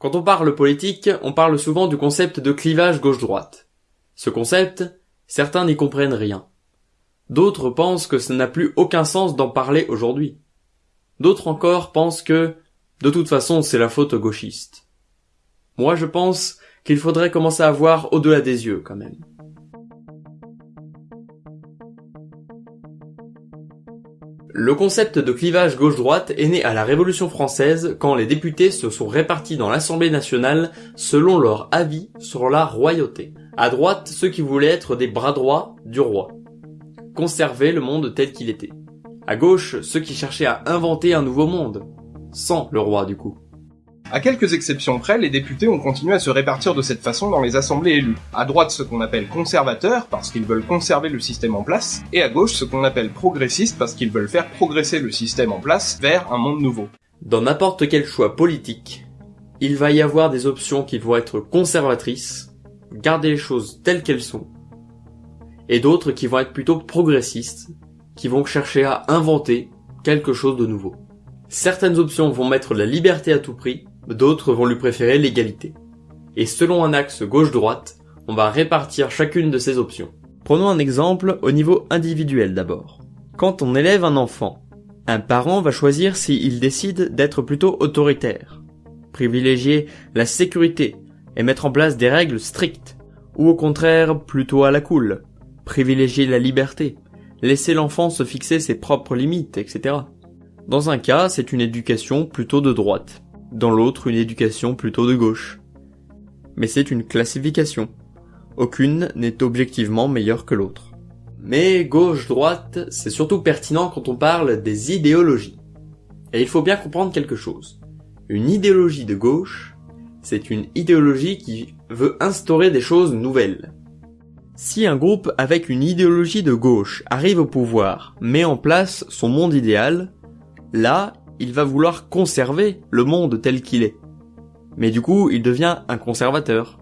Quand on parle politique, on parle souvent du concept de clivage gauche-droite. Ce concept, certains n'y comprennent rien. D'autres pensent que ça n'a plus aucun sens d'en parler aujourd'hui. D'autres encore pensent que, de toute façon, c'est la faute gauchiste. Moi, je pense qu'il faudrait commencer à voir au-delà des yeux, quand même. Le concept de clivage gauche-droite est né à la Révolution française quand les députés se sont répartis dans l'Assemblée nationale selon leur avis sur la royauté. À droite, ceux qui voulaient être des bras droits du roi. Conserver le monde tel qu'il était. À gauche, ceux qui cherchaient à inventer un nouveau monde. Sans le roi du coup. À quelques exceptions près, les députés ont continué à se répartir de cette façon dans les assemblées élues. À droite, ce qu'on appelle conservateurs, parce qu'ils veulent conserver le système en place, et à gauche, ce qu'on appelle progressistes, parce qu'ils veulent faire progresser le système en place vers un monde nouveau. Dans n'importe quel choix politique, il va y avoir des options qui vont être conservatrices, garder les choses telles qu'elles sont, et d'autres qui vont être plutôt progressistes, qui vont chercher à inventer quelque chose de nouveau. Certaines options vont mettre la liberté à tout prix, d'autres vont lui préférer l'égalité. Et selon un axe gauche-droite, on va répartir chacune de ces options. Prenons un exemple au niveau individuel d'abord. Quand on élève un enfant, un parent va choisir s'il décide d'être plutôt autoritaire, privilégier la sécurité et mettre en place des règles strictes, ou au contraire plutôt à la cool, privilégier la liberté, laisser l'enfant se fixer ses propres limites, etc. Dans un cas, c'est une éducation plutôt de droite, dans l'autre une éducation plutôt de gauche. Mais c'est une classification. Aucune n'est objectivement meilleure que l'autre. Mais gauche-droite, c'est surtout pertinent quand on parle des idéologies. Et il faut bien comprendre quelque chose. Une idéologie de gauche, c'est une idéologie qui veut instaurer des choses nouvelles. Si un groupe avec une idéologie de gauche arrive au pouvoir, met en place son monde idéal, là, il va vouloir conserver le monde tel qu'il est. Mais du coup, il devient un conservateur.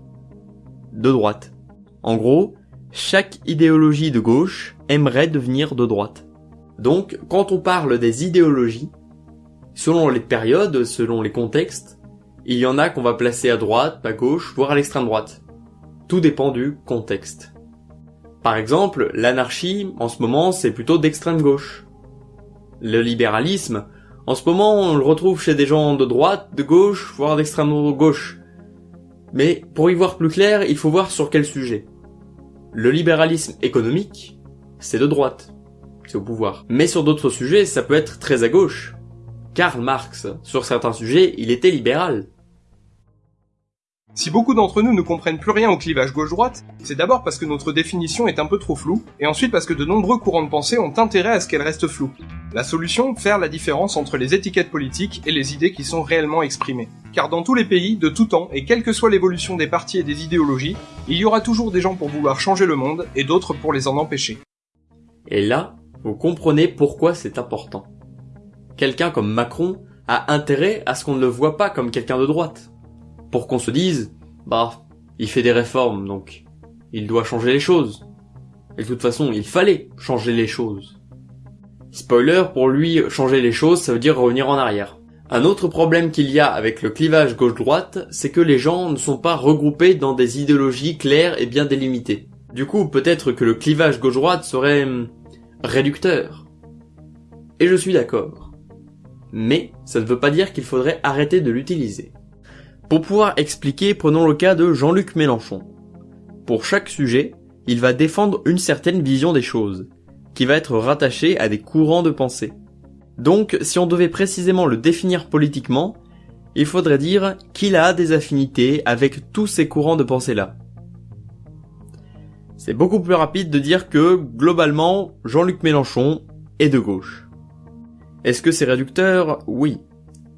De droite. En gros, chaque idéologie de gauche aimerait devenir de droite. Donc, quand on parle des idéologies, selon les périodes, selon les contextes, il y en a qu'on va placer à droite, à gauche, voire à l'extrême droite. Tout dépend du contexte. Par exemple, l'anarchie, en ce moment, c'est plutôt d'extrême gauche. Le libéralisme, en ce moment, on le retrouve chez des gens de droite, de gauche, voire d'extrême gauche. Mais pour y voir plus clair, il faut voir sur quel sujet. Le libéralisme économique, c'est de droite. C'est au pouvoir. Mais sur d'autres sujets, ça peut être très à gauche. Karl Marx, sur certains sujets, il était libéral. Si beaucoup d'entre nous ne comprennent plus rien au clivage gauche-droite, c'est d'abord parce que notre définition est un peu trop floue, et ensuite parce que de nombreux courants de pensée ont intérêt à ce qu'elle reste floue. La solution, faire la différence entre les étiquettes politiques et les idées qui sont réellement exprimées. Car dans tous les pays, de tout temps, et quelle que soit l'évolution des partis et des idéologies, il y aura toujours des gens pour vouloir changer le monde, et d'autres pour les en empêcher. Et là, vous comprenez pourquoi c'est important. Quelqu'un comme Macron a intérêt à ce qu'on ne le voit pas comme quelqu'un de droite pour qu'on se dise, bah, il fait des réformes, donc il doit changer les choses. Et de toute façon, il fallait changer les choses. Spoiler, pour lui, changer les choses, ça veut dire revenir en arrière. Un autre problème qu'il y a avec le clivage gauche-droite, c'est que les gens ne sont pas regroupés dans des idéologies claires et bien délimitées. Du coup, peut-être que le clivage gauche-droite serait hum, réducteur. Et je suis d'accord. Mais ça ne veut pas dire qu'il faudrait arrêter de l'utiliser. Pour pouvoir expliquer, prenons le cas de Jean-Luc Mélenchon. Pour chaque sujet, il va défendre une certaine vision des choses, qui va être rattachée à des courants de pensée. Donc, si on devait précisément le définir politiquement, il faudrait dire qu'il a des affinités avec tous ces courants de pensée-là. C'est beaucoup plus rapide de dire que, globalement, Jean-Luc Mélenchon est de gauche. Est-ce que c'est réducteur? Oui.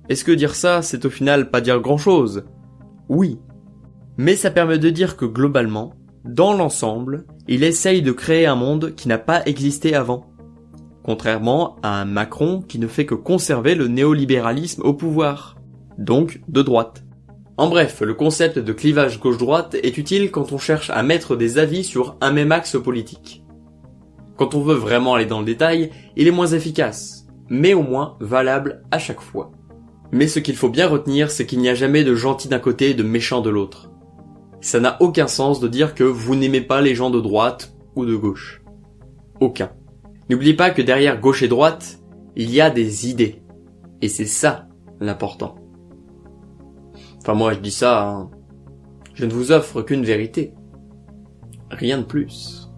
Est-ce que dire ça, c'est au final pas dire grand chose Oui. Mais ça permet de dire que globalement, dans l'ensemble, il essaye de créer un monde qui n'a pas existé avant. Contrairement à un Macron qui ne fait que conserver le néolibéralisme au pouvoir. Donc de droite. En bref, le concept de clivage gauche-droite est utile quand on cherche à mettre des avis sur un même axe politique. Quand on veut vraiment aller dans le détail, il est moins efficace, mais au moins valable à chaque fois. Mais ce qu'il faut bien retenir, c'est qu'il n'y a jamais de gentil d'un côté et de méchant de l'autre. Ça n'a aucun sens de dire que vous n'aimez pas les gens de droite ou de gauche. Aucun. N'oubliez pas que derrière gauche et droite, il y a des idées. Et c'est ça l'important. Enfin moi je dis ça, hein. je ne vous offre qu'une vérité. Rien de plus.